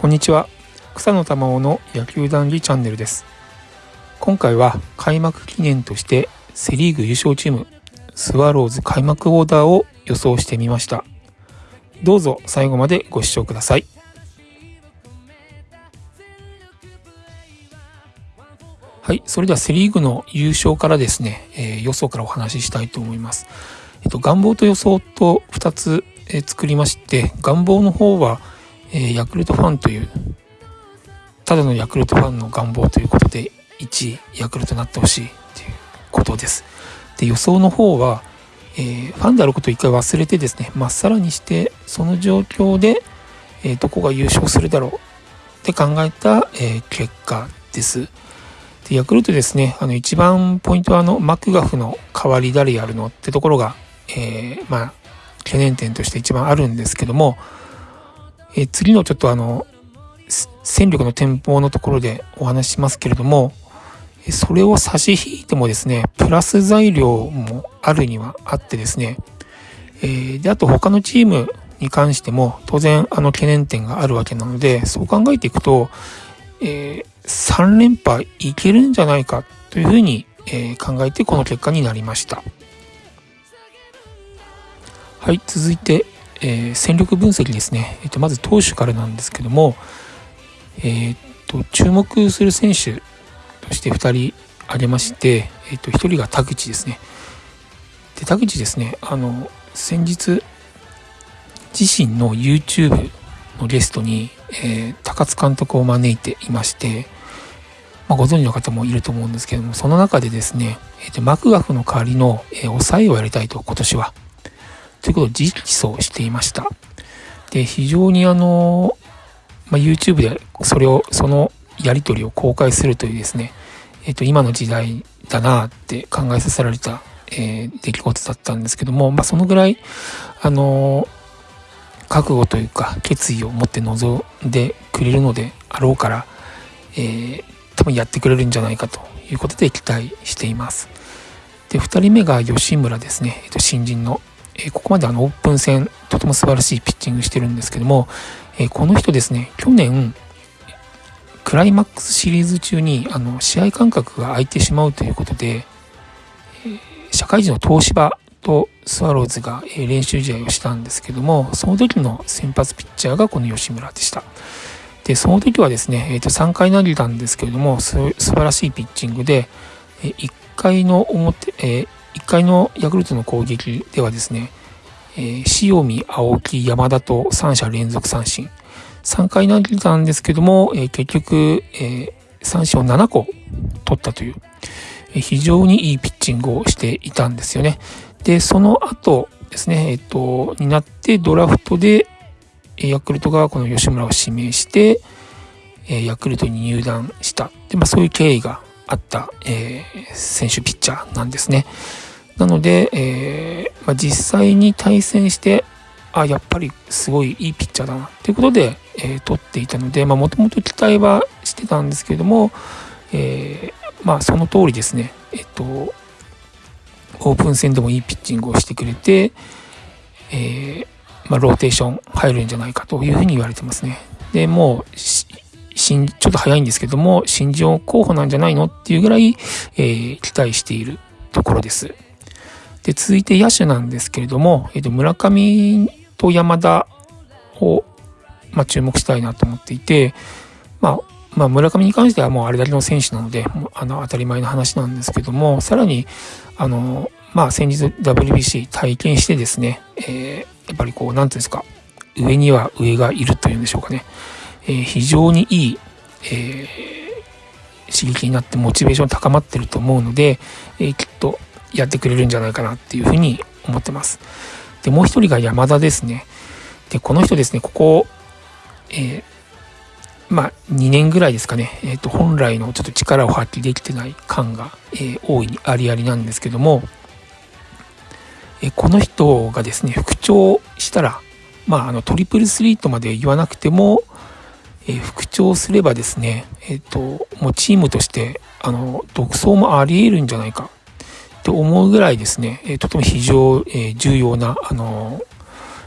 こんにちは。草野玉緒の野球談義チャンネルです。今回は開幕記念としてセ・リーグ優勝チームスワローズ開幕オーダーを予想してみました。どうぞ最後までご視聴ください。はいそれではセ・リーグの優勝からですね、えー、予想からお話ししたいと思います。えっと願望と予想と2つ、えー、作りまして願望の方はえ、ヤクルトファンというただのヤクルトファンの願望ということで1位ヤクルトになってほしいということです。で予想の方は、えー、ファンであることを一回忘れてですねまっさらにしてその状況で、えー、どこが優勝するだろうって考えた、えー、結果です。でヤクルトですねあの一番ポイントはあのマクガフの代わり誰やるのってところが、えまあ懸念点として一番あるんですけどもえ次のちょっとあの戦力の展望のところでお話ししますけれどもそれを差し引いてもですねプラス材料もあるにはあってですね、えー、であと他のチームに関しても当然あの懸念点があるわけなのでそう考えていくと、えー、3連覇いけるんじゃないかというふうに、えー、考えてこの結果になりました。はい続いてえー、戦力分析ですね、えー、とまず投手からなんですけども、えー、と注目する選手として2人挙げまして、えー、と1人が田口ですね。で田口ですねあの先日自身の YouTube のゲストに、えー、高津監督を招いていまして、まあ、ご存知の方もいると思うんですけどもその中でですね、えー、とマクガフの代わりの、えー、抑えをやりたいと今年はということを直訴していました。で、非常にあの、まあ、YouTube でそれを、そのやり取りを公開するというですね、えっ、と、今の時代だなって考えさせられた、えー、出来事だったんですけども、まあ、そのぐらい、あの覚悟というか決意を持って臨んでくれるのであろうから、えー、多分やってくれるんじゃないかということで期待しています。で、2人目が吉村ですね、えっと、新人のえここまであのオープン戦とても素晴らしいピッチングしてるんですけども、えこの人ですね去年クライマックスシリーズ中にあの試合間隔が空いてしまうということで、え社会人の東芝とスワローズが練習試合をしたんですけどもその時の先発ピッチャーがこの吉村でした。でその時はですね、えー、と3回投げたんですけれども素晴らしいピッチングで1回の表、えー、1回のヤクルトの攻撃ではですね、えー、塩見、青木、山田と3者連続三振。3回投げたんですけども、えー、結局、えー、三振を7個取ったという、えー、非常にいいピッチングをしていたんですよね。で、その後ですね、えっ、ー、と、になってドラフトで、ヤクルトがこの吉村を指名して、えヤクルトに入団した。で、まあそういう経緯があった、えー、選手ピッチャーなんですね。なので、えー、まあ、実際に対戦してあやっぱりすごいいいピッチャーだなということで、えー、取っていたのでもともと期待はしてたんですけれども、えー、まあその通りですねえっ、とオープン戦でもいいピッチングをしてくれて、えまあ、ローテーション入るんじゃないかというふうに言われてますね。でもうちょっと早いんですけども、新人候補なんじゃないのっていうぐらい、えー、期待しているところです。で、続いて野手なんですけれども、えっ、ー、と、村上と山田を、まあ、注目したいなと思っていて、まあ、まあ、村上に関してはもうあれだけの選手なので、あの、当たり前の話なんですけども、さらに、あの、まあ、先日 WBC 体験してですね、えー、やっぱりこう、なんていうんですか、上には上がいるというんでしょうかね。えー、非常にいい、えー、刺激になってモチベーション高まってると思うので、えー、きっとやってくれるんじゃないかなっていうふうに思ってます。で、もう一人が山田ですね。で、この人ですね、ここ、えー、まあ、2年ぐらいですかね、えっ、ー、と、本来のちょっと力を発揮できてない感が、えー、大いにありありなんですけども、え、この人がですね、復調したら、まあ、あの、トリプルスリーとまで言わなくても、え復調すればですね、えっ、と、もうチームとして、あの、独走もあり得るんじゃないかと思うぐらいですね、えとても非常、え重要な、あの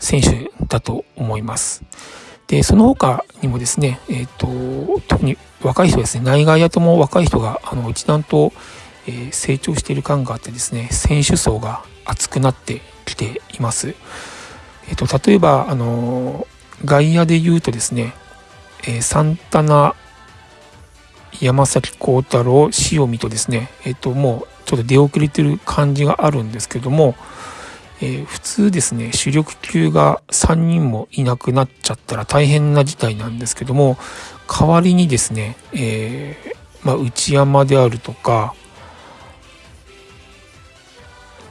選手だと思います。で、その他にもですね、えっ、と、特に若い人ですね、内外野とも若い人が、あの、一段と、え、成長している感があってですね、選手層が厚くなってきています。えっ、と、例えば、あの、外野で言うとですね、えサンタナ、山崎幸太郎、塩見とですね、えっ、と、もうちょっと出遅れてる感じがあるんですけども、えー、普通ですね、主力級が3人もいなくなっちゃったら大変な事態なんですけども、代わりにですね、えー、まあ、内山であるとか、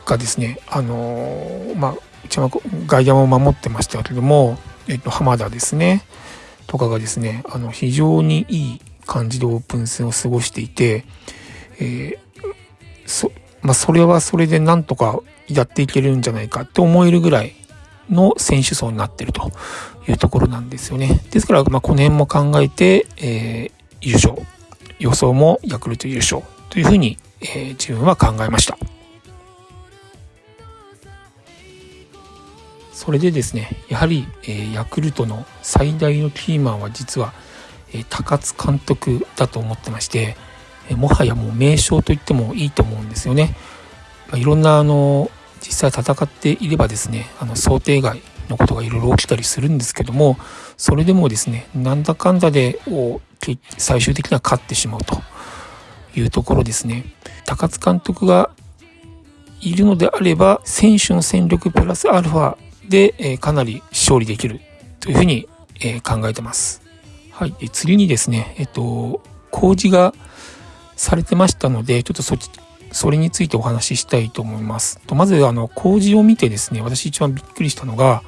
がですね、あの、まあ、内山外野も守ってましたけども、えっと、浜田ですね、とかがですね、あの、非常にいい感じでオープン戦を過ごしていて、えー、そ、まあ、それはそれでなんとかやっていけるんじゃないかって思えるぐらいの選手層になってるというところなんですよね。ですから、まあ、この辺も考えて、えー、優勝、予想もヤクルト優勝というふうに、えー、自分は考えました。それでですね、やはり、えー、ヤクルトの最大のキーマンは実は、えー、高津監督だと思ってまして、え、もはやもう名将と言ってもいいと思うんですよね。まあ、いろんなあの実際戦っていればですねあの想定外のことがいろいろ起きたりするんですけどもそれでもですねなんだかんだで最終的には勝ってしまうというところですね高津監督がいるのであれば選手の戦力プラスアルファで、え、かなり勝利できるというふうに、え、考えてます。はい、次にですね、えっと、工事がされてましたので、ちょっとそっちそれについてお話ししたいと思います。とまずあの工事を見てですね私一番びっくりしたのが、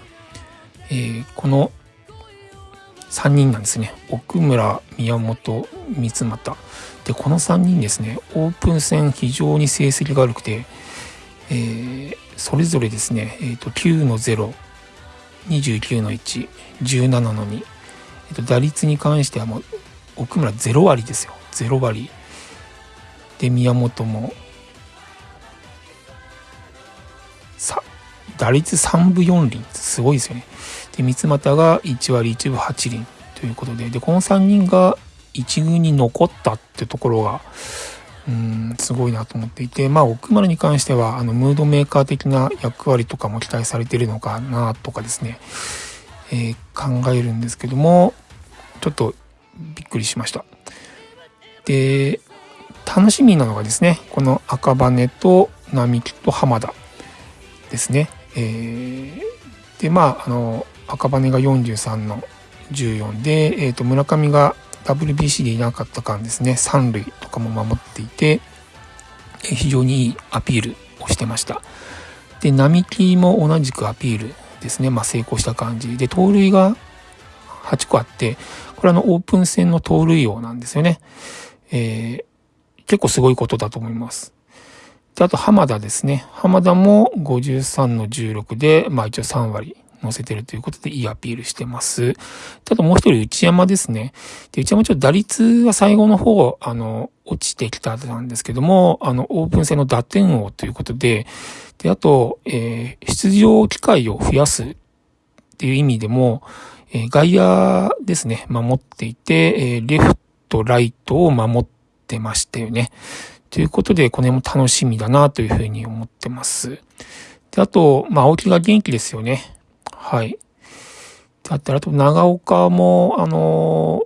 えー、この3人なんですね奥村宮本三俣でこの3人ですねオープン戦非常に成績が悪くて、えー、それぞれですね、えーと、9の0 29の117の2、えーと、打率に関してはもう奥村0割ですよ。0割。で宮本もさ打率3分4厘。すごいですよね。で三俣が1割1分8厘ということで。でこの3人が1軍に残ったってところがうんすごいなと思っていてまあ奥丸に関してはあのムードメーカー的な役割とかも期待されてるのかなとかですね、えー、考えるんですけどもちょっとびっくりしました。で楽しみなのがですねこの赤羽と並木と浜田ですね。えー、でまああの赤羽が43の14で、えー、と村上が WBC でいなかった間ですね3塁とかも守っていて、非常にいいアピールをしてました。で並木も同じくアピールですね、まあ、成功した感じで盗塁が8個あってこれあのオープン戦の盗塁王なんですよね。えー、結構すごいことだと思います。で、あと浜田ですね。浜田も53の16で、まあ一応3割乗せてるということでいいアピールしてます。あともう一人内山ですね。で、内山ちょっと打率は最後の方、あの、落ちてきたなんですけども、あの、オープン戦の打点王ということで、で、あと、えー、出場機会を増やすっていう意味でも、えー、外野ですね、守っていて、えー、レフト、ライトを守ってましたよね。ということで、これも楽しみだなというふうに思ってます。で、あと、まあ、青木が元気ですよね。はい。で、あったら、あと、長岡も、あの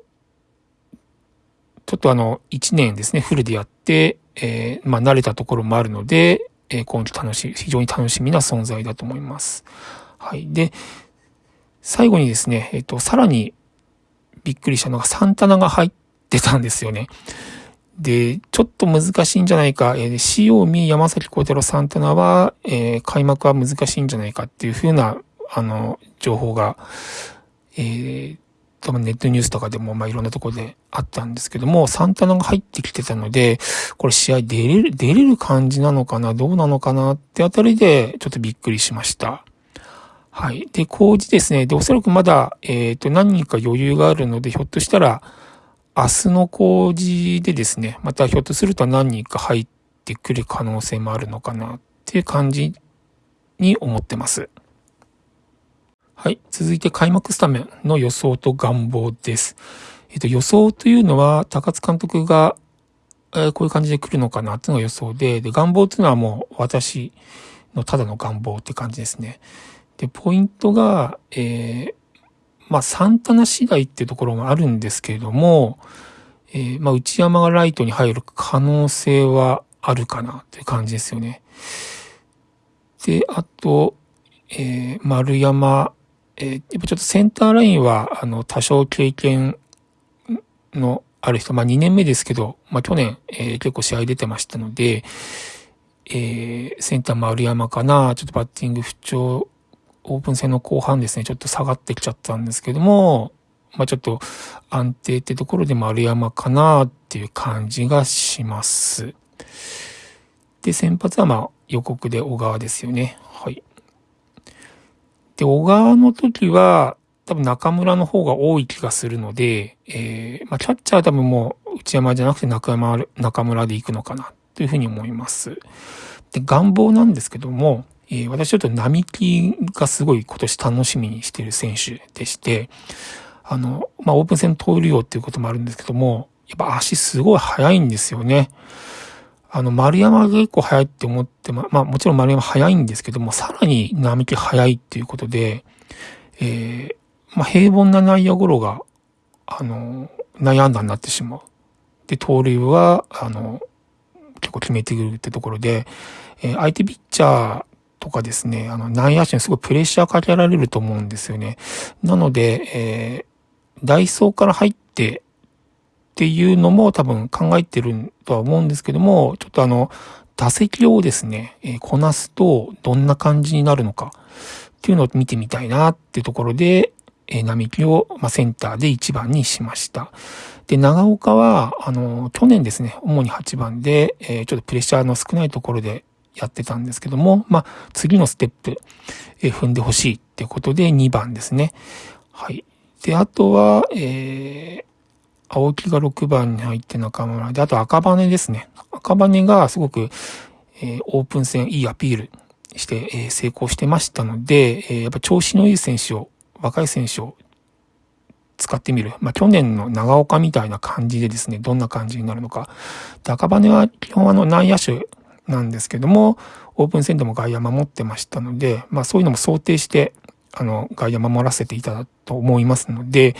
ちょっとあの、1年ですね、フルでやって、えー、まあ、慣れたところもあるので、えー、今季楽しい、非常に楽しみな存在だと思います。はい。で、最後にですね、えっ、ー、と、さらにびっくりしたのが、サンタナが入ってたんですよね。で、ちょっと難しいんじゃないか、えー、塩見、山崎幸太郎、サンタナは、えー、開幕は難しいんじゃないかっていうふうな、あの、情報が、えー、多分ネットニュースとかでも、まあ、いろんなとこであったんですけども、サンタナが入ってきてたので、これ試合出れる、出れる感じなのかな、どうなのかなってあたりで、ちょっとびっくりしました。はい。で、工事ですね。で、おそらくまだ、えっ、ー、と、何人か余裕があるので、ひょっとしたら、明日の工事でですね、またひょっとすると何人か入ってくる可能性もあるのかなっていう感じに思ってます。はい。続いて開幕スタメンの予想と願望です。えっ、と、予想というのは、高津監督が、えー、こういう感じで来るのかなっていうのが予想で、で、願望っていうのはもう私のただの願望って感じですね。で、ポイントが、えー、まあ、サンタナ次第っていうところもあるんですけれども、えー、まあ、内山がライトに入る可能性はあるかなっていう感じですよね。で、あと、えー、丸山、えー、やっぱちょっとセンターラインは、あの、多少経験のある人、まあ2年目ですけど、まあ去年、えー、結構試合出てましたので、えー、センター丸山かな、ちょっとバッティング不調、オープン戦の後半ですね、ちょっと下がってきちゃったんですけども、まあちょっと安定ってところで丸山かなっていう感じがします。で、先発はまあ予告で小川ですよね。はい。で、小川の時は、多分中村の方が多い気がするので、えー、まあ、キャッチャーは多分もう内山じゃなくて中山、中村で行くのかなというふうに思います。で、願望なんですけども、えー、私ちょっと並木がすごい今年楽しみにしている選手でして、あの、まあ、オープン戦通るよっていうこともあるんですけども、やっぱ足すごい速いんですよね。あの、丸山が結構速いって思ってま、まあもちろん丸山速いんですけども、さらに並木速いっていうことで、えー、まあ平凡な内野ゴロが、あの、内野安打になってしまう。で、盗塁は、あの、結構決めてくるってところで、えー、相手ピッチャーとかですね、あの、内野手にすごいプレッシャーかけられると思うんですよね。なので、えー、ダイソーから入って、っていうのも多分考えてるとは思うんですけども、ちょっとあの、打席をですね、えー、こなすとどんな感じになるのかっていうのを見てみたいなっていうところで、えー、並木を、まあ、センターで1番にしました。で、長岡は、あの、去年ですね、主に8番で、えー、ちょっとプレッシャーの少ないところでやってたんですけども、まあ、次のステップ、えー、踏んでほしいっていうことで2番ですね。はい。で、あとは、えー、青木が6番に入って中村で、あと赤羽ですね。赤羽がすごく、えー、オープン戦いいアピールして、えー、成功してましたので、えー、やっぱ調子のいい選手を、若い選手を使ってみる。まあ、去年の長岡みたいな感じでですね、どんな感じになるのか。で、赤羽は基本あの内野手なんですけども、オープン戦でも外野守ってましたので、まあそういうのも想定して、あの、外野守らせていただと思いますので、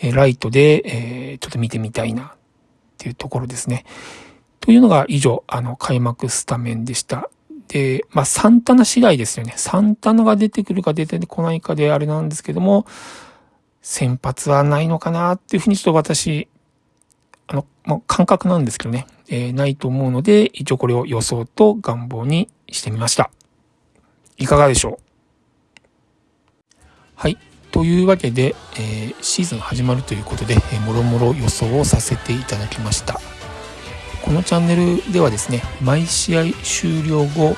えライトで、えちょっと見てみたいなっていうところですね。というのが以上、あの、開幕スタメンでした。で、まあ、サンタナ次第ですよね。サンタナが出てくるか出てこないかであれなんですけども、先発はないのかなっていうふうにちょっと私、あの、まあ、感覚なんですけどね、えー、ないと思うので、一応これを予想と願望にしてみました。いかがでしょう？はい。というわけで、えー、シーズン始まるということで、えー、もろもろ予想をさせていただきました。このチャンネルではですね毎試合終了後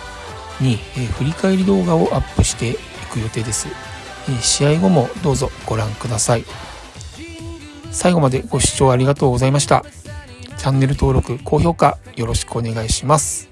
に、えー、振り返り動画をアップしていく予定です、えー、試合後もどうぞご覧ください。最後までご視聴ありがとうございました。チャンネル登録高評価よろしくお願いします。